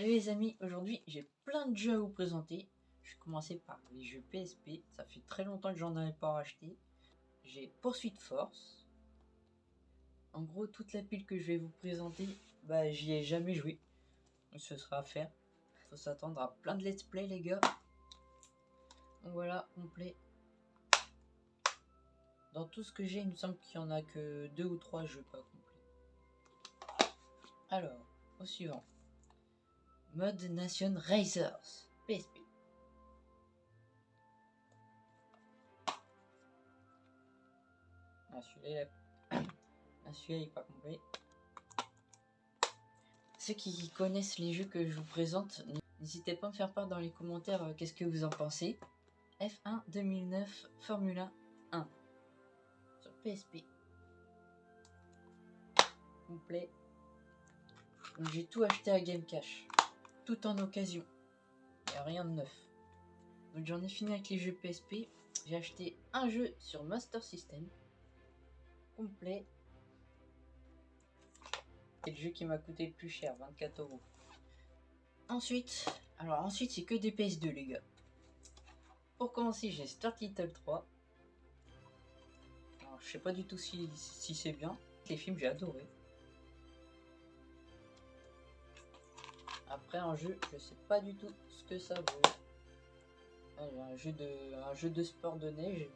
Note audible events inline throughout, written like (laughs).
Salut les amis, aujourd'hui j'ai plein de jeux à vous présenter. Je vais commencer par les jeux PSP, ça fait très longtemps que j'en avais pas racheté. J'ai Poursuite Force. En gros, toute la pile que je vais vous présenter, bah j'y ai jamais joué. Ce sera à faire. Faut s'attendre à plein de let's play les gars. Voilà, complet. Dans tout ce que j'ai, il me semble qu'il y en a que deux ou trois jeux pas complets. Alors, au suivant. Mode Nation Racers PSP. Ah, celui-là, (coughs) ah, est pas complet. Ceux qui connaissent les jeux que je vous présente, n'hésitez pas à me faire part dans les commentaires euh, qu'est-ce que vous en pensez. F1 2009 Formula 1 sur PSP. Complet. J'ai tout acheté à Game Cash tout en occasion. Il a rien de neuf. Donc j'en ai fini avec les jeux PSP. J'ai acheté un jeu sur Master System. Complet. C'est le jeu qui m'a coûté le plus cher, 24 euros. Ensuite, alors ensuite c'est que des PS2 les gars. Pour commencer j'ai Star Little 3. Alors, je sais pas du tout si, si c'est bien. Les films j'ai adoré. Un jeu, je sais pas du tout ce que ça vaut. un jeu de, un jeu de sport de neige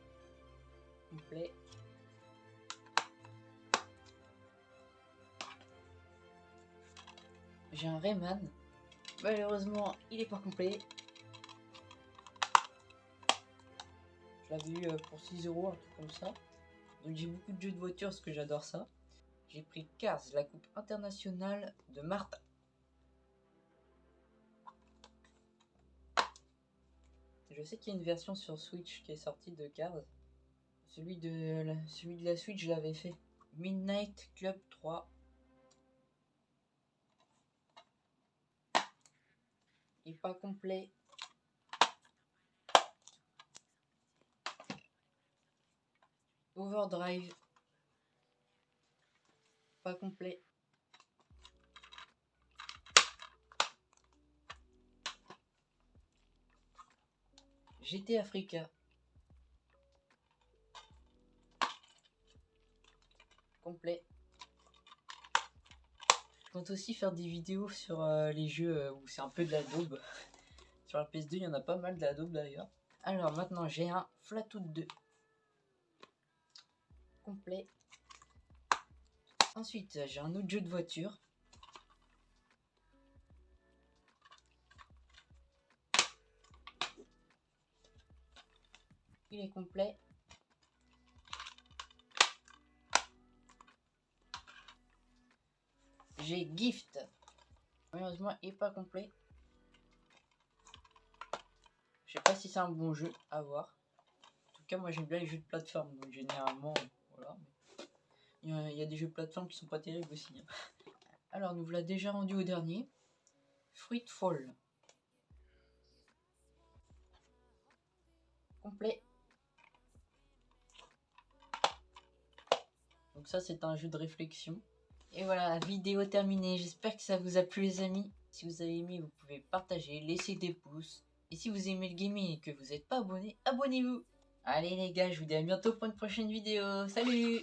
complet. J'ai un Rayman. Malheureusement, il est pas complet. Je l'avais eu euh, pour 6 euros, un truc comme ça. Donc j'ai beaucoup de jeux de voiture parce que j'adore ça. J'ai pris Cars, la coupe internationale de Martha. Je sais qu'il y a une version sur Switch qui est sortie de Cars. Celui de la, celui de la Switch, je l'avais fait. Midnight Club 3. Il n'est pas complet. Overdrive. Pas complet. GT Africa. Complet. Je compte aussi faire des vidéos sur euh, les jeux euh, où c'est un peu de la daube. (laughs) sur la PS2, il y en a pas mal de la daube d'ailleurs. Alors maintenant, j'ai un Flatoot 2. Complet. Ensuite, j'ai un autre jeu de voiture. Il est complet. J'ai Gift. Malheureusement, il n'est pas complet. Je sais pas si c'est un bon jeu à voir. En tout cas, moi j'aime bien les jeux de plateforme. Donc généralement, voilà. Il y, a, des jeux de plateforme qui sont pas terribles aussi. Hein. Alors, nous voilà déjà rendu au dernier. Fruitful. Complet. Donc ça, c'est un jeu de réflexion. Et voilà, vidéo terminée. J'espère que ça vous a plu les amis. Si vous avez aimé, vous pouvez partager, laisser des pouces. Et si vous aimez le gaming et que vous n'êtes pas abonné, abonnez-vous. Allez les gars, je vous dis à bientôt pour une prochaine vidéo. Salut